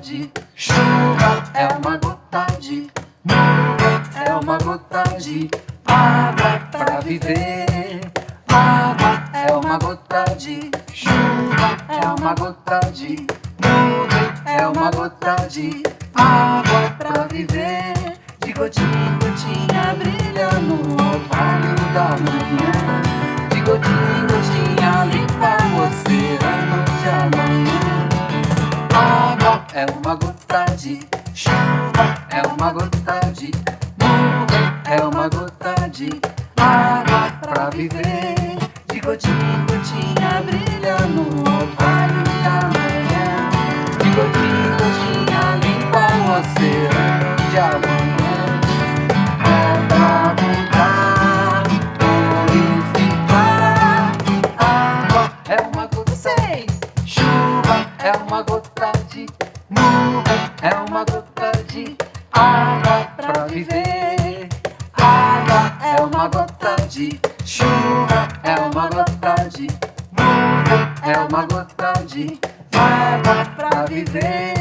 de chuva, é uma gota de nuvem, é uma gota de água pra viver. Água é uma gota de chuva, é uma gota de nuvem, é uma gota de água pra viver. De gotinha em gotinha gota de chuva, é uma gota de nuvem, é uma gota de água pra viver. De gotinha em gotinha brilha no orvalho da manhã. De gotinha em gotinha limpa o oceano de amanhã. Água é uma gota. Chuva é uma gota de nuvem, é uma gota de água pra viver. Água é uma gota de chuva, é uma gota de nuvem, é uma gota de água pra viver.